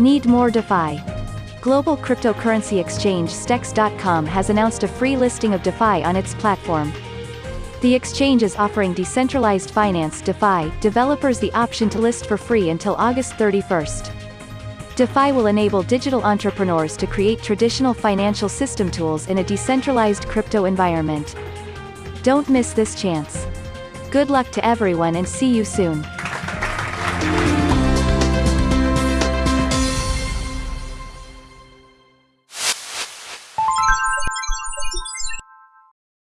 Need more DeFi? Global cryptocurrency exchange Stex.com has announced a free listing of DeFi on its platform. The exchange is offering decentralized finance DeFi developers the option to list for free until August 31st. DeFi will enable digital entrepreneurs to create traditional financial system tools in a decentralized crypto environment. Don't miss this chance. Good luck to everyone and see you soon.